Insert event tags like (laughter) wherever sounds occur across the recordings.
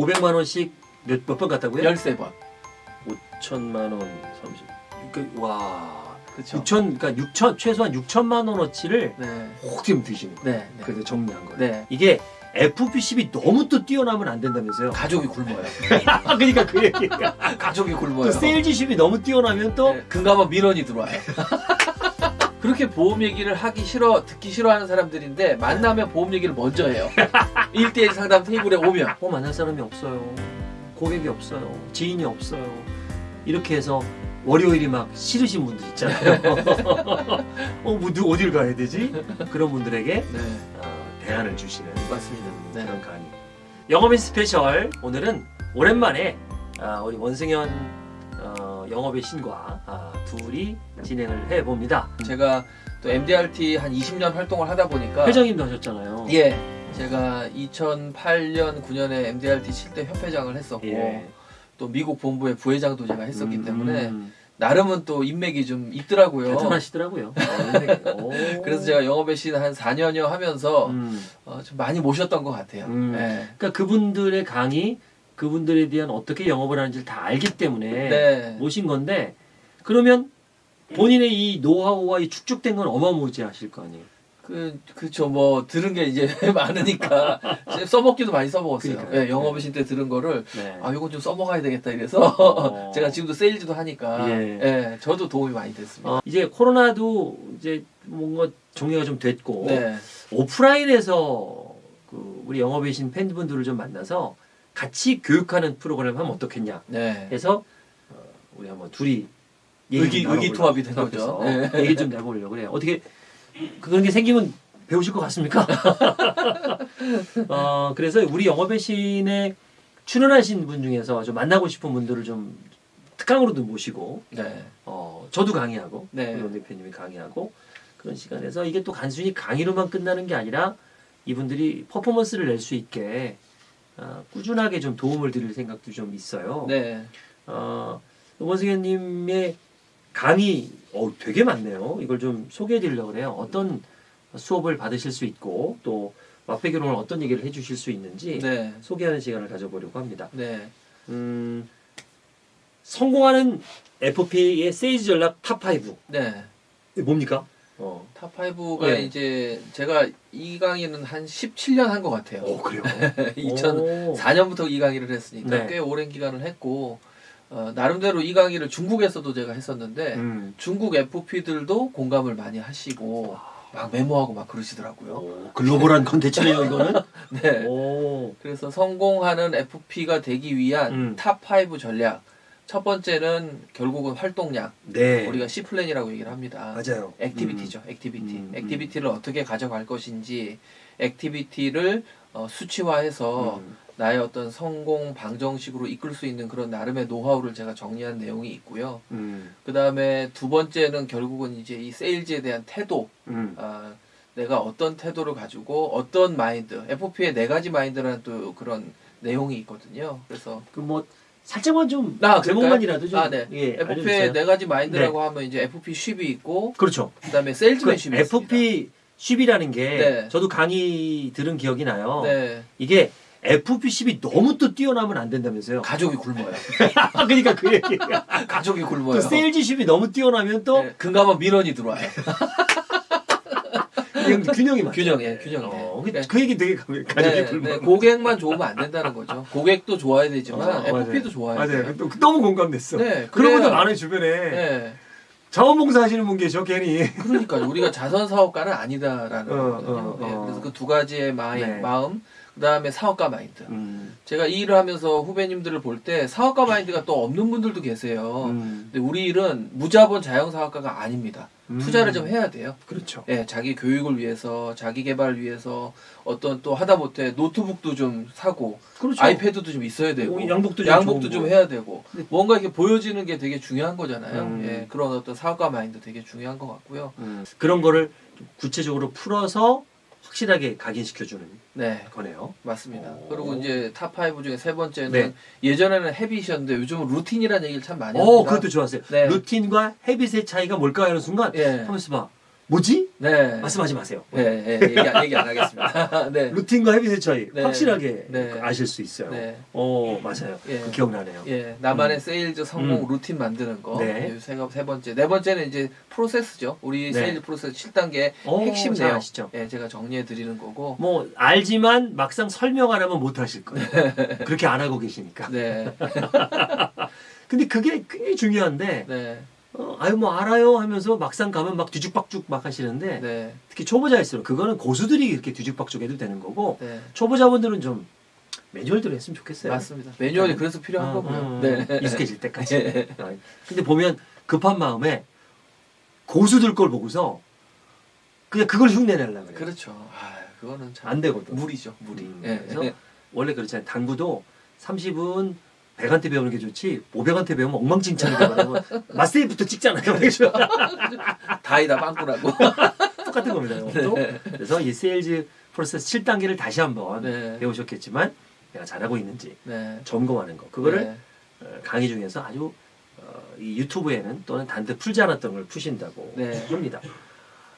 500만 원씩 몇몇번 갔다고요? 13번. 5천만 원 30. 그, 와. 그렇죠. 6천 그러니까 6천 최소한 6천만 원어치를 네. 혹좀 드시는 거예요. 네. 네. 그래서 정리한 거예요. 네. 이게 FP10이 너무 또 뛰어나면 안 된다면서요? 가족이 굶어요. 아, (laughs) 그러니까 그 얘기가 가족이 또 굶어요. 세일즈십이 너무 뛰어나면 또 네, 금감원 민원이 들어와요. (laughs) 그렇게 보험 얘기를 하기 싫어 듣기 싫어하는 사람들인데 만나면 보험 얘기를 먼저 해요. (laughs) 1대1 상담 테이블에 오면 어, 만날 사람이 없어요. 고객이 없어요. 지인이 없어요. 이렇게 해서 월요일이 막 싫으신 분들 있잖아요. (laughs) 어, 뭐, 누, 어딜 가야 되지? 그런 분들에게 네 어, 대안을 주시는 맞습니다. 네. 그런 강의. 영업인 스페셜 오늘은 오랜만에 아, 우리 원승현 어, 영업의 신과 아, 둘이 진행을 해봅니다. 제가 또 MDRT 한 20년 활동을 하다 보니까 회장님도 하셨잖아요. 예 제가 2008년 9년에 MDRT 7대 협회장을 했었고 예. 또 미국 본부의 부회장도 제가 했었기 음, 때문에 음, 나름은 또 인맥이 좀 있더라고요. 대단하시더라고요. 오. (laughs) 그래서 제가 영업의 신 한 4년여 하면서 음. 어, 좀 많이 모셨던 것 같아요. 음. 네. 그러니까 그분들의 강의, 그분들에 대한 어떻게 영업을 하는지를 다 알기 때문에 네. 모신 건데 그러면 본인의 이 노하우와 이 축적된 건 어마무지하실 거 아니에요. 그, 그쵸. 뭐, 들은 게 이제 (laughs) 많으니까, (laughs) 써먹기도 많이 써먹었어요. 그러니까요. 예, 영업의 신때 들은 거를, 네. 아, 이건 좀 써먹어야 되겠다 이래서, 어. (laughs) 제가 지금도 세일즈도 하니까, 예. 예. 저도 도움이 많이 됐습니다. 어, 이제 코로나도 이제 뭔가 종료가 좀 됐고 네. 오프라인에서 그 우리 영업의 신 팬분들을 좀 만나서 같이 교육하는 프로그램 하면 어떻겠냐 네. 해서 어, 우리 한번 둘이 얘기 의기, 의기투합이 된 거죠. 네. 얘기 좀 내보려고 그래요. 어떻게 그런 게 생기면 배우실 것 같습니까? (laughs) 어, 그래서 우리 영업의 신에 출연하신 분 중에서 좀 만나고 싶은 분들을 좀 특강으로도 모시고 네. 어, 저도 강의하고 네. 우리 원 대표님이 강의하고 그런 시간에서 이게 또 단순히 강의로만 끝나는 게 아니라 이분들이 퍼포먼스를 낼 수 있게 어, 꾸준하게 좀 도움을 드릴 생각도 좀 있어요. 네. 어, 원승현님의 강의 어, 되게 많네요. 이걸 좀 소개해 드리려고 해요. 어떤 수업을 받으실 수 있고 또 맛배기로는 어떤 얘기를 해 주실 수 있는지 네. 소개하는 시간을 가져보려고 합니다. 네. 음, 성공하는 FP의 세일즈 전략 top5 네. 뭡니까? 어. top5가 네. 이제, 제가 이 강의는 한 17년 한 것 같아요. 오 그래요? (laughs) 2004년부터 이 강의를 했으니까 네. 꽤 오랜 기간을 했고, 어, 나름대로 이 강의를 중국에서도 제가 했었는데, 음. 중국 FP들도 공감을 많이 하시고 막 메모하고 막 그러시더라고요. 오, 글로벌한 컨텐츠네요 이거는. (laughs) 네. 오. 그래서 성공하는 FP가 되기 위한 음. top5 전략. 첫 번째는 결국은 활동량. 네. 우리가 C 플랜이라고 얘기를 합니다. 맞아요. activity죠. Activity. 음, 음. activity를 어떻게 가져갈 것인지, activity를 어, 수치화해서 음. 나의 어떤 성공 방정식으로 이끌 수 있는 그런 나름의 노하우를 제가 정리한 내용이 있고요. 음. 그 다음에 두 번째는 결국은 이제 이 세일즈에 대한 태도, 음. 아, 내가 어떤 태도를 가지고 어떤 마인드, FP의 네 가지 마인드라는 또 그런 내용이 있거든요. 그래서 그뭐 살짝만 좀 아, 제목만이라도 좀 아, 네. 예, FP의. 네 가지 마인드라고 하면 이제 FP 쉽이 있고, 그렇죠. 그 다음에 그 세일즈맨십이 있습니다. FP ship이라는 게 네. 저도 강의 들은 기억이 나요. 네, 이게 FP ship이 너무 또 뛰어나면 안 된다면서요. 가족이 굶어요. 아, (laughs) 그러니까 그 얘기가 (laughs) 가족이 또 굶어요. 세일즈 ship이 너무 뛰어나면 또 네, 금감원 민원이 들어와요. (laughs) 균형, 균형이 맞죠. 균형이에요, 균형이. 어, 네. 그, 그 얘기 되게 네, 굶어. 네, 고객만 좋으면 안 된다는 거죠. 고객도 좋아야 되지만 어, FP도 좋아야 맞아요. 돼요. 또 너무 공감됐어. 네, 그런 분들 많아요 주변에. 네, 자원봉사 하시는 분 계셔 괜히. 그러니까 우리가 자선 사업가는 아니다라는 어, 거거든요. 어, 어. 네, 그래서 그 두 가지의 네. 마음, 그 다음에 사업가 마인드. 음. 제가 이 일을 하면서 후배님들을 볼 때 사업가 마인드가 또 없는 분들도 계세요. 음. 근데 우리 일은 무자본 자영 사업가가 아닙니다. 투자를 좀 해야 돼요. 그렇죠. 예, 자기 교육을 위해서, 자기 개발을 위해서 어떤 또 하다 못해 노트북도 좀 사고, 그렇죠. 아이패드도 좀 있어야 되고, 오, 양복도 좀 양복도 좀 거. 해야 되고, 네. 뭔가 이렇게 보여지는 게 되게 중요한 거잖아요. 음. 예, 그런 어떤 사업가 마인드 되게 중요한 것 같고요. 음. 그런 거를 좀 구체적으로 풀어서 확실하게 각인시켜주는 네, 거네요. 맞습니다. 오. 그리고 이제 top 5 중에 세 번째는 네. 예전에는 habit이었는데 요즘은 루틴이라는 얘기를 참 많이 어, 합니다. 그것도 좋았어요. 네. 루틴과 헤빗의 차이가 뭘까 하는 순간 예. 하면서 봐. 뭐지? 네. 말씀하지 마세요. 네, 네, 얘기, 안- 얘기 안 하겠습니다. (laughs) 네. 루틴과 habit의 차이 네. 확실하게 네. 아실 수 있어요. 네. 어 맞아요. 예. 그 기억나네요. 예, 나만의 음. 세일즈 성공 음. 루틴 만드는 거. 네. 네. 세, 세 번째. 네 번째는 이제 프로세스죠. 우리 네. 세일즈 프로세스 7단계 어, 핵심 잘 내용. 아시죠? 예, 제가 정리해 드리는 거고. 뭐 알지만 막상 설명 안 하면 못 하실 거예요. (laughs) 그렇게 안 하고 계시니까. 네. (laughs) 근데 그게 굉장히 중요한데 네. 어, 아유 뭐 알아요 하면서 막상 가면 막 뒤죽박죽 막 하시는데 네. 특히 초보자일수록 그거는 고수들이 이렇게 뒤죽박죽 해도 되는 거고 네. 초보자분들은 좀 매뉴얼대로 했으면 좋겠어요. 맞습니다. 매뉴얼이 그래서 필요한 어, 거고요. 어, 네. 익숙해질 때까지. 어, (laughs) 근데 보면 급한 마음에 고수들 걸 보고서 그냥 그걸 흉내내려고 그래요. 그렇죠. 아, 그거는 참안 되거든. 무리죠, 무리. 음, 예. 그래서 원래 그렇잖아요. 당구도 30은 100한테 배우는 게 좋지 500한테 배우면 엉망진창이다 그러면 맛세이부터 찍잖아요. (laughs) 다이다 빵꾸라고. (laughs) 똑같은 겁니다. 이것도. 그래서 이 세일즈 프로세스 7단계를 다시 한번 네. 배우셨겠지만 내가 잘하고 있는지 네. 점검하는 거. 그거를 네. 어, 강의 중에서 아주 어, 이 유튜브에는 또는 단테 풀지 않았던 걸 푸신다고 네. 합니다.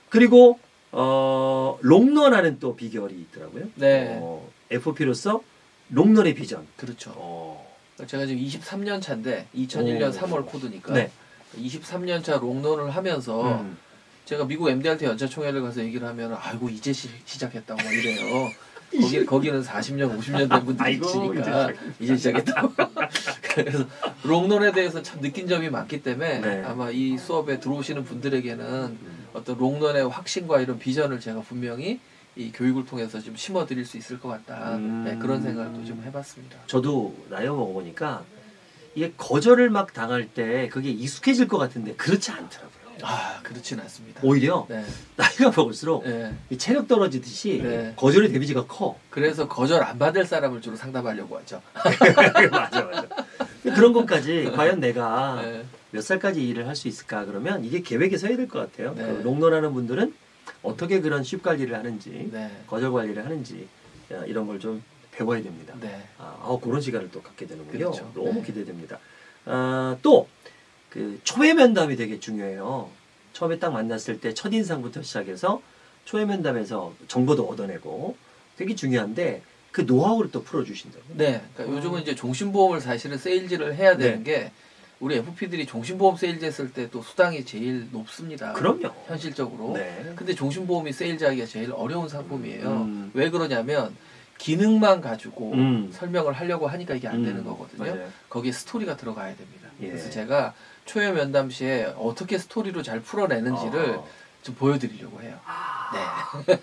그리고 어, 롱런하는 또 비결이 있더라고요. 네. 어, FOP로서 롱런의 비전. 그렇죠. 어, 제가 지금 23년 차인데 2001년 오. 3월 코드니까 네. 23년 차 롱런을 하면서 음. 제가 미국 MDRT 연차총회를 가서 얘기를 하면 아이고 이제 시, 시작했다고 막 이래요. (laughs) 거기 거기는 40년, 50년 된 분들이 있으니까 이제 시작 했다고. (laughs) 그래서 롱런에 대해서 참 느낀 점이 많기 때문에 네. 아마 이 수업에 들어오시는 분들에게는 음. 어떤 롱런의 확신과 이런 비전을 제가 분명히 이 교육을 통해서 좀 심어드릴 수 있을 것 같다. 음. 네, 그런 생각도 좀 해봤습니다. 저도 나이 먹어보니까 이게 거절을 막 당할 때 그게 익숙해질 것 같은데 그렇지 않더라고요. 아 그렇진 않습니다. 오히려 네, 나이가 먹을수록 네. 이 체력 떨어지듯이 네. 거절의 데미지가 커. 그래서 거절 안 받을 사람을 주로 상담하려고 하죠. (laughs) 맞아 맞아. 그런 것까지 과연 내가 네. 몇 살까지 일을 할 수 있을까 그러면 이게 계획에 서야 될 것 같아요. 네. 그 롱런하는 분들은 어떻게 그런 쉽 관리를 하는지 네. 거절 관리를 하는지 야, 이런 걸 좀 배워야 됩니다. 네. 아, 아, 그런 시간을 또 갖게 되는군요. 그렇죠. 너무 네. 기대됩니다. 아, 또그 초회 면담이 되게 중요해요. 처음에 딱 만났을 때 첫 인상부터 시작해서 초회 면담에서 정보도 얻어내고 되게 중요한데 그 노하우를 또 풀어주신다고. 네. 그러니까 요즘은 이제 종신보험을 사실은 세일즈를 해야 되는 게 우리 FP들이 종신보험 세일즈 했을 때 또 수당이 제일 높습니다. 그럼요. 현실적으로. 네. 근데 종신보험이 세일즈하기가 제일 어려운 상품이에요. 음. 왜 그러냐면 기능만 가지고 음. 설명을 하려고 하니까 이게 안 음, 되는 거거든요. 맞아요. 거기에 스토리가 들어가야 됩니다. 예. 그래서 제가 초회 면담 시에 어떻게 스토리로 잘 풀어내는지를 어. 좀 보여드리려고 해요. 아. 네.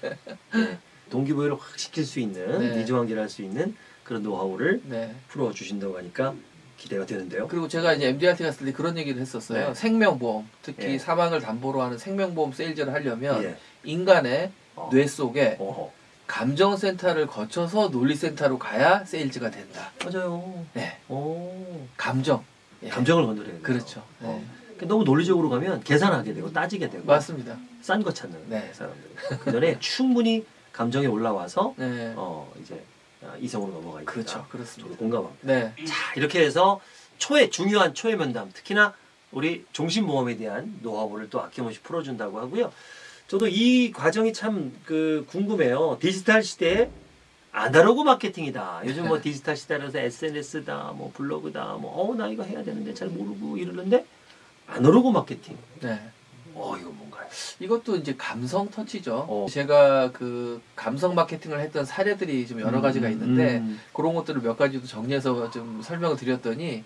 네. (laughs) 동기부여를 확 시킬 수 있는 네. 니즈 환기를 할 수 있는 그런 노하우를 네. 풀어주신다고 하니까 기대가 되는데요. 그리고 제가 이제 MDRT 갔을 때 그런 얘기를 했었어요. 네. 생명보험, 특히 예. 사망을 담보로 하는 생명보험 세일즈를 하려면 예. 인간의 어. 뇌 속에 어허. 감정센터를 거쳐서 논리센터로 가야 세일즈가 된다. 맞아요. 네. 오. 감정. 예. 감정을 건드려야 돼요. 그렇죠. 네. 어. 그러니까 너무 논리적으로 가면 계산하게 되고 따지게 되고 맞습니다. 싼 거 찾는 네. 사람들. 그 전에 충분히 감정에 올라와서 네. 어 이제 아, 이성으로 넘어가 있다. 그렇죠. 그렇습니다. 공감합니다. 네. 자 이렇게 해서 초회 중요한 초회 면담 특히나 우리 종신보험에 대한 노하우를 또 아낌없이 풀어준다고 하고요. 저도 이 과정이 참 그 궁금해요. 디지털 시대에 아날로그 마케팅이다. 요즘 뭐 (laughs) 디지털 시대라서 SNS다, 뭐 블로그다, 뭐 어 나 이거 해야 되는데 잘 모르고 이러는데 아날로그 마케팅. 네. 어 이거? 이것도 이제 감성 터치죠. 어. 제가 그 감성 마케팅을 했던 사례들이 좀 여러 가지가 있는데 음. 그런 것들을 몇 가지도 정리해서 좀 설명을 드렸더니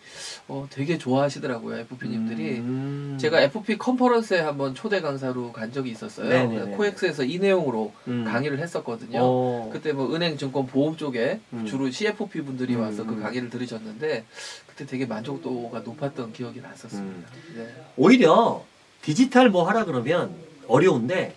어, 되게 좋아하시더라고요 FP님들이. 음. 제가 FP 컨퍼런스에 한번 초대 강사로 간 적이 있었어요. 네네네. 코엑스에서 이 내용으로 음. 강의를 했었거든요. 어. 그때 뭐 은행, 증권, 보험 쪽에 음. 주로 CFP 분들이 음, 와서 그 음. 강의를 들으셨는데 그때 되게 만족도가 높았던 기억이 났었습니다. 음. 네. 오히려 디지털 뭐 하라 그러면 어려운데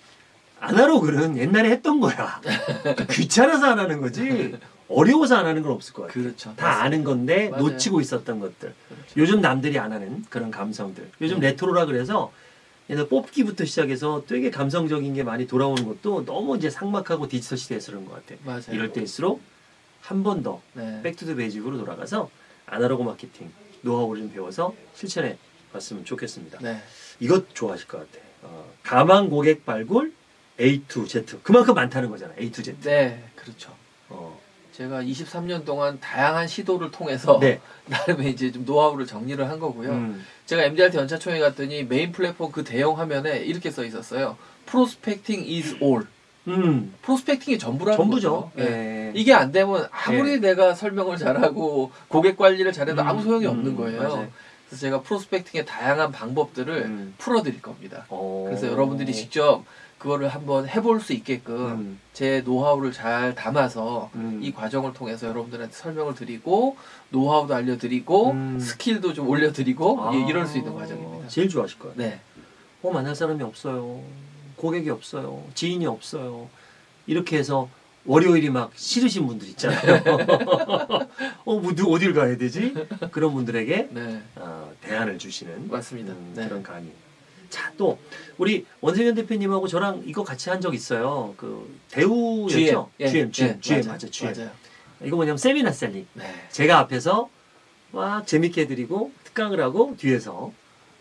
아날로그는 옛날에 했던 거야. (laughs) 귀찮아서 안 하는 거지 어려워서 안 하는 건 없을 것 같아. 그렇죠. 다 아는 건데 맞아요. 놓치고 있었던 것들. 그렇죠. 요즘 남들이 안 하는 그런 감성들. 요즘 네. 레트로라 그래서 옛날 뽑기부터 시작해서 되게 감성적인 게 많이 돌아오는 것도 너무 이제 삭막하고 디지털 시대에서 그런 것 같아. 맞아요. 이럴 때일수록 한 번더 네. back to the basic으로 돌아가서 아날로그 마케팅 노하우를 좀 배워서 실천해 봤으면 좋겠습니다. 네. 이것 좋아하실 것 같아. 어, 가망 고객 발굴 A to Z 그만큼 많다는 거잖아. A to Z. 네, 그렇죠. 어. 제가 23년 동안 다양한 시도를 통해서 네. (laughs) 나름의 이제 좀 노하우를 정리를 한 거고요. 음. 제가 MDRT 연차총회 갔더니 메인 플랫폼 그 대형 화면에 이렇게 써 있었어요. Prospecting is all. 음. 프로스펙팅이 전부라는 전부죠. 거죠. 예. 예. 이게 안 되면 아무리 내가 설명을 잘하고 고객 관리를 잘해도 아무 소용이 음, 없는 음, 거예요. 맞아요. 그래서 제가 프로스펙팅의 다양한 방법들을 음. 풀어드릴 겁니다. 어. 그래서 여러분들이 직접 그거를 한번 해볼 수 있게끔 음. 제 노하우를 잘 담아서 음. 이 과정을 통해서 여러분들한테 설명을 드리고 노하우도 알려드리고 음. 스킬도 좀 올려드리고 아. 예, 이럴 수 있는 과정입니다. 제일 좋아하실 거예요. 네, 어 만날 사람이 없어요. 고객이 없어요. 지인이 없어요. 이렇게 해서 월요일이 막 싫으신 분들 있잖아요. (laughs) 어, 뭐, 누- 어딜 가야 되지? 그런 분들에게 네, 어, 대안을 주시는 맞습니다. 음, 네. 그런 강의. 자, 또 우리 원세현 대표님하고 저랑 이거 같이 한 적 있어요. 그 대우였죠? 예, GM, GM, 예, GM 맞아요. 맞아, GM. 맞아요. 이거 뭐냐면 세미나 셀링. 네. 제가 앞에서 막 재밌게 해드리고 특강을 하고 뒤에서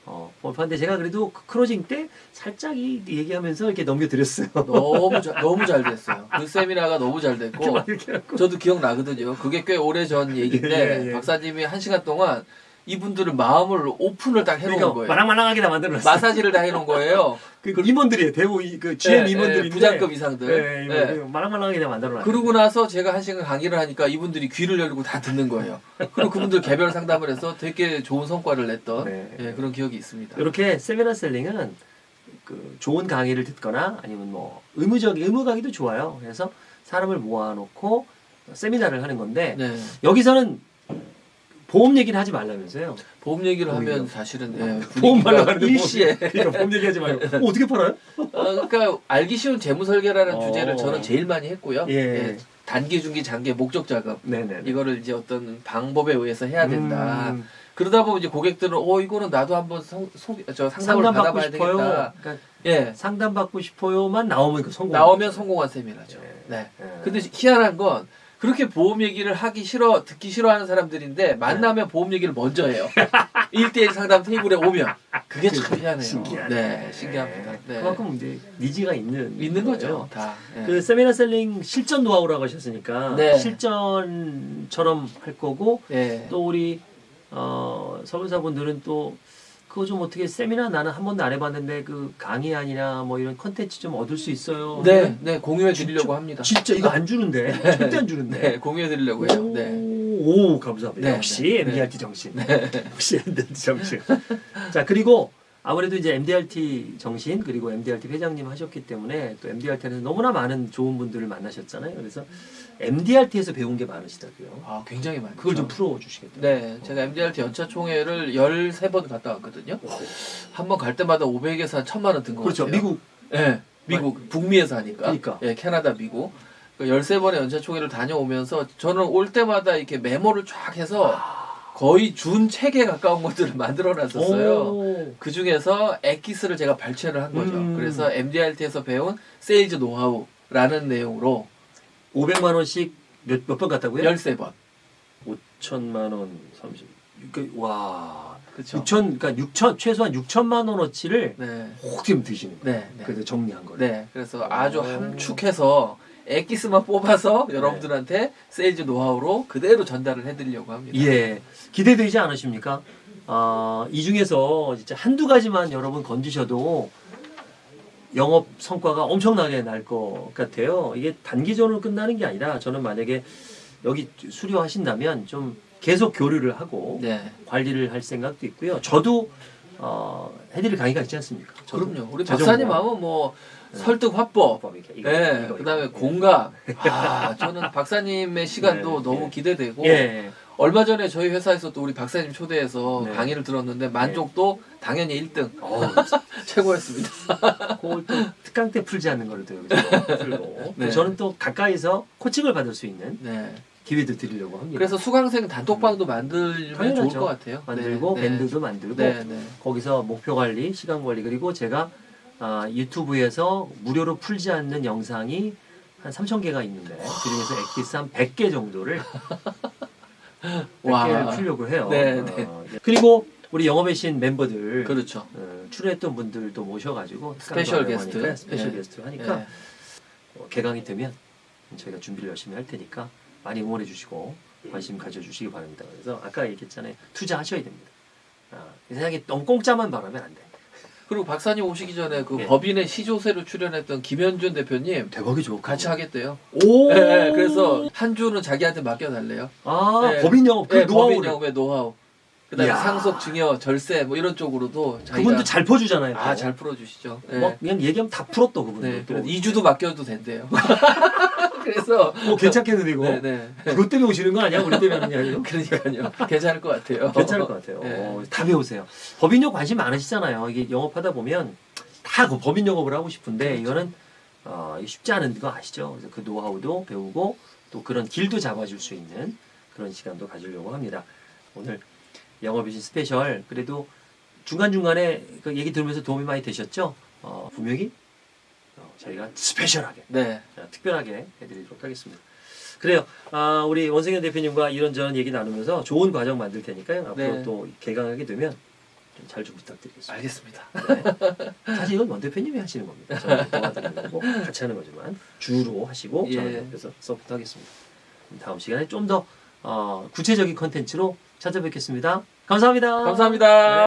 어, 볼판데 제가 그래도 그 크로징 때 살짝 이 얘기하면서 이렇게 넘겨드렸어요. 너무 잘, 너무 잘 (laughs) 됐어요. 그 세미나가 너무 잘 됐고 이렇게. 저도 기억나거든요. 그게 꽤 오래 전 (laughs) 얘기인데 예, 예. 박사님이 한 시간 동안 이분들을 마음을 오픈을 딱 해놓은 그러니까 거예요. 말랑말랑하게 다 만들어놨어요. 마사지를 다 해놓은 거예요. (laughs) 그 임원들이에요. 대우 이- 그 GM 예, 임원들인데 예, 부장급 이상들. 예, 예. 예, 말랑말랑하게 다 만들어 놨어요. 그러고 나서 제가 한 시간 강의를 하니까 이분들이 귀를 열고 다 듣는 거예요. 그리고 그분들 개별 상담을 해서 되게 좋은 성과를 냈던 네. 예, 그런 기억이 있습니다. 이렇게 세미나 셀링은 그 좋은 강의를 듣거나 아니면 뭐 의무적 의무 강의도 좋아요. 그래서 사람을 모아놓고 세미나를 하는 건데 네. 여기서는 보험 얘기는 하지 말라면서요. 보험 얘기를 오히려. 하면 사실은 예, 보험 말로 일시에 보험, 그러니까 보험 얘기하지 말고 (laughs) 어, 어떻게 팔아요? 어, 그러니까 알기 쉬운 재무 설계라는 어. 주제를 저는 제일 많이 했고요. 예. 단기, 중기, 장기 목적 자금 네네. 이거를 이제 어떤 방법에 의해서 해야 된다. 음, 그러다 보면 이제 고객들은 어 이거는 나도 한번 성, 소, 저 상담을 상담 받아봐야 싶어요. 되겠다. 그러니까 예. 상담 받고 싶어요만 나오면 그 성공. 나오면 성공한 세미나죠. 네. 네. 예. 근데 희한한 건 그렇게 보험 얘기를 하기 싫어 듣기 싫어하는 사람들인데 만나면 보험 얘기를 먼저 해요. (laughs) 1대1 상담 테이블에 오면 그게 참 희한해요. 신기하네. 네, 신기합니다. 네. 그만큼 이제 니즈가 있는 있는 거죠, 거예요. 다. 네. 그 세미나 셀링 실전 노하우라고 하셨으니까 네. 실전처럼 할 거고 네. 또 우리 어, 설문사분들은 또 그거 좀 어떻게 세미나 나는 한 번도 안 해봤는데 그 강의 아니라 뭐 이런 컨텐츠 좀 얻을 수 있어요. 네, 네, 공유해 드리려고 합니다. 진짜 이거 안 주는데 절대 안 주는데. 네, 공유해 드리려고 해요. 오, 네. 오, 감사합니다. 네, 역시 네. MDRT 정신. 역시 MDRT 정신. 자 그리고 아무래도 이제 MDRT 정신 그리고 MDRT 회장님 하셨기 때문에 또 MDRT에서 너무나 많은 좋은 분들을 만나셨잖아요. 그래서 MDRT에서 배운 게 많으시다고요. 아, 굉장히 많죠. 그걸 좀 풀어 주시겠다. 네, 제가 MDRT 연차 총회를 13번 갔다 왔거든요. 한 번 갈 때마다 500에서 한 1000만 원든거 그렇죠. 같아요. 미국 네, 미국 북미에서 하니까. 그러니까. 예, 캐나다, 미국. 그 13번의 연차 총회를 다녀오면서 저는 올 때마다 이렇게 메모를 쫙 해서 거의 준 책에 가까운 것들을 (laughs) 만들어 놨었어요. 오. 그 중에서 엑기스를 제가 발췌를 한 거죠. 음. 그래서 MDRT에서 배운 세일즈 노하우라는 내용으로 500만 원씩 몇 몇 번 갔다고요? 13번. 5천만 원 30. 그, 와. 그렇죠. 6천 그러니까 6천 최소한 6천만 원어치를 네. 혹좀 드시는 거예요. 네. 네. 그래서 정리한 거예요. 네. 그래서 아주 오. 함축해서 엑기스만 뽑아서 여러분들한테 세일즈 노하우로 그대로 전달을 해드리려고 합니다. 예. 기대되지 않으십니까? 아, 이 중에서 진짜 한두 가지만 여러분 건지셔도 영업 성과가 엄청나게 날 것 같아요. 이게 단기전으로 끝나는 게 아니라 저는 만약에 여기 수료하신다면 좀 계속 교류를 하고 네. 관리를 할 생각도 있고요. 저도 어, 해드릴 강의가 있지 않습니까? 저도. 그럼요. 우리. 박사님 하면 뭐 설득 화법, 네, 이거, 그다음에 이거. 공감. 아, 저는 박사님의 시간도 네, 너무 예. 기대되고 예. 얼마 전에 저희 회사에서 또 우리 박사님 초대해서 네. 강의를 들었는데 만족도 당연히 1등 어, (laughs) 최고였습니다. 그걸 또 특강 때 풀지 않는 거를 또 여기서 네. 저는 또 가까이서 코칭을 받을 수 있는 네. 기회도 드리려고 합니다. 그래서 수강생 단톡방도 만들면 당연하죠. 좋을 것 같아요. 만들고 네, 밴드도 만들고 네, 네. 거기서 목표 관리, 시간 관리 그리고 제가 아, 유튜브에서 무료로 풀지 않는 영상이 한 3천 개가 있는데 그중에서 엑기스 한 100개 정도를 100개를 (laughs) 와. 풀려고 해요. 네, 어, 네. 그리고 우리 영업의 신 멤버들 그렇죠. 어, 출연했던 분들도 모셔가지고 special guest. special 예. guest 하니까 예. 어, 개강이 되면 저희가 준비를 열심히 할 테니까 많이 응원해 주시고 관심 가져주시기 바랍니다. 그래서 아까 얘기했잖아요. 투자하셔야 됩니다. 아, 세상에 너무 공짜만 바라면 안 돼. 그리고 박사님 오시기 전에 그 예. 법인의 시조세로 출연했던 김현준 대표님 대박이죠. 같이 하겠대요. 오. 예, 예, 그래서 한 주는 자기한테 맡겨달래요. 아 예. 법인 영업 그 예, 법인 노하우를 영업의 노하우. 그다음에 이야. 상속, 증여, 절세 뭐 이런 쪽으로도 자기가 그분도 잘 퍼주잖아요. 아 또. 잘 풀어주시죠. 예. 막 그냥 얘기하면 다 풀었다 그분도. 네, 또. 그래서 2주도 맡겨도 된대요. (laughs) 그래서 뭐 괜찮겠는데 이거. 네, 네. 그것 때문에 오시는 거 아니야? 우리 때문에 하는 게 아니고. (laughs) 그러니까요. 괜찮을 것 같아요. 괜찮을 것 같아요. 네. 어, 다 배우세요. 법인용 관심 많으시잖아요. 이게 영업하다 보면 다 그 법인 영업을 하고 싶은데 그렇죠. 이거는 어, 쉽지 않은 거 아시죠? 그래서 그 노하우도 배우고 또 그런 길도 잡아줄 수 있는 그런 시간도 가지려고 합니다. 오늘 영업의 신 special 그래도 중간 중간에 그 얘기 들으면서 도움이 많이 되셨죠? 어, 분명히 어, 저희가 special하게 네. 자, 특별하게 해드리도록 하겠습니다. 그래요. 아, 우리 원승현 대표님과 이런저런 얘기 나누면서 좋은 과정 만들 테니까요. 앞으로 네. 또 개강하게 되면 좀 잘좀 부탁드리겠습니다. 알겠습니다. 사실 이건 원 대표님이 하시는 겁니다. 저는 거고 같이 하는 거지만 주로 하시고 저는 예. 옆에서 서포트하겠습니다. 다음 시간에 좀더 어, 구체적인 컨텐츠로 찾아뵙겠습니다. 감사합니다. 감사합니다.